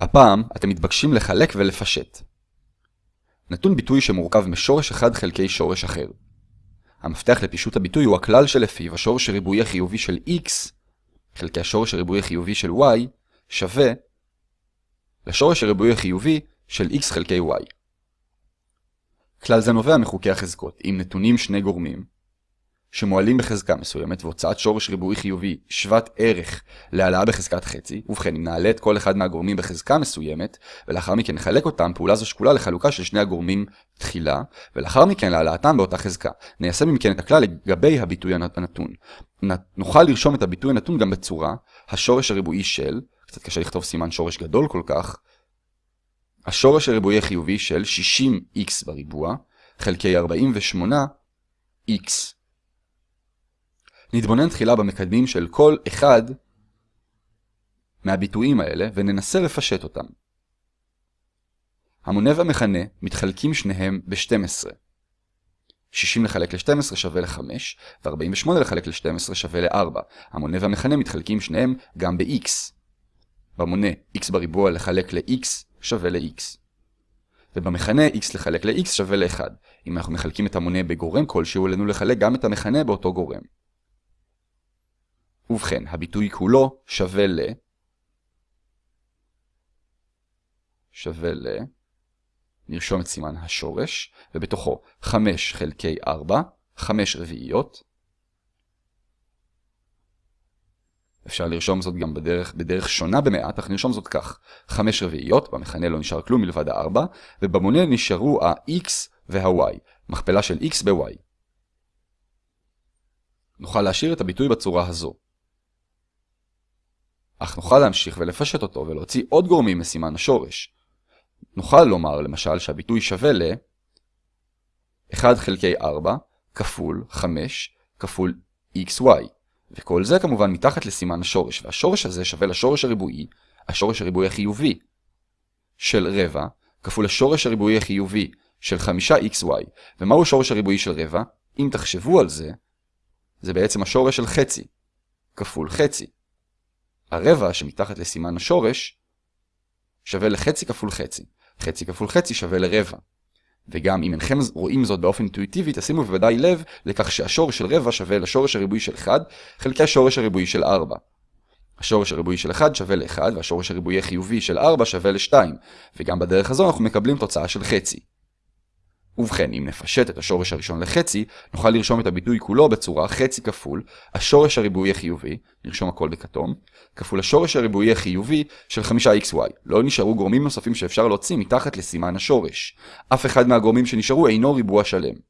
הפעם אתם מתבקשים לחלק ולפשט. נתון ביטוי שמורכב משורש אחד חלקי שורש אחר. המפתח לפישוט הביטוי הוא הכלל שלפיו השורש הריבועי החיובי של x חלקי השורש הריבועי החיובי של y שווה לשורש הריבועי החיובי של x חלקי y. כלל זה נובע מחוקי החזקות. אם נתונים שני גורמים, שמועלים בחזקה מסוימת והוצאת שורש ריבועי חיובי שוות ערך להעלאה בחזקת חצי, ובכן אם נעלה את כל אחד מהגורמים בחזקה מסוימת, ולאחר מכן נחלק אותם, פעולה זו שקולה לחלוקה של שני הגורמים תחילה, ולאחר מכן להעלאתם באותה חזקה. ניישם אם כן את הכלל לגבי הביטוי הנתון. נוכל לרשום את הביטוי הנתון גם בצורה השורש הריבועי של, קצת קשה לכתוב סימן שורש גדול כל כך, השורש הריבועי החיובי של 60x בריבוע, חלקי 48x. נתבונן תחילה במקדמים של כל אחד מהביטויים האלה וננסה לפשט אותם. המונה והמכנה מתחלקים שניהם ב-12. 60 לחלק ל-12 שווה ל-5, ו-48 לחלק ל-12 שווה ל-4. המונה והמכנה מתחלקים שניהם גם ב-x. במונה x בריבוע לחלק ל-x שווה ל-x. ובמכנה x לחלק ל-x שווה ל-1. אם אנחנו מחלקים את המונה בגורם כלשהו, עלינו לחלק גם את המכנה באותו גורם. ובכן, הביטוי כולו שווה ל... שווה ל... נרשום את סימן השורש, ובתוכו 5 חלקי 4, 5 רביעיות. אפשר לרשום זאת גם בדרך, בדרך שונה במעט, אך נרשום זאת כך. 5 רביעיות, במכנה לא נשאר כלום מלבד ה-4, ובמונה נשארו ה-x וה-y, מכפלה של x ב-y. נוכל להשאיר את הביטוי בצורה הזו. אך נוכל להמשיך ולפשט אותו ולהוציא עוד גורמים מסימן השורש. נוכל לומר למשל שהביטוי שווה ל 1 חלקי 4 כפול 5 כפול xy, וכל זה כמובן מתחת לסימן השורש, והשורש הזה שווה לשורש הריבועי, השורש הריבועי החיובי של רבע, כפול השורש הריבועי החיובי של 5xy, ומהו השורש הריבועי של רבע? אם תחשבו על זה, זה בעצם השורש של חצי, כפול חצי. הרבע שמתחת לסימן השורש שווה לחצי כפול חצי. חצי כפול חצי שווה לרבע. וגם אם אינכם רואים זאת באופן אינטואיטיבי, תשימו בוודאי לב לכך שהשורש של רבע שווה לשורש הריבועי של 1 חלקי השורש הריבועי של 4. השורש הריבועי של 1 שווה ל-1 והשורש הריבועי החיובי של 4 שווה ל-2, וגם בדרך הזו אנחנו מקבלים תוצאה של חצי. ובכן, אם נפשט את השורש הראשון לחצי, נוכל לרשום את הביטוי כולו בצורה חצי כפול השורש הריבועי החיובי, נרשום הכל בכתום, כפול השורש הריבועי החיובי של 5xy. לא נשארו גורמים נוספים שאפשר להוציא מתחת לסימן השורש. אף אחד מהגורמים שנשארו אינו ריבוע שלם.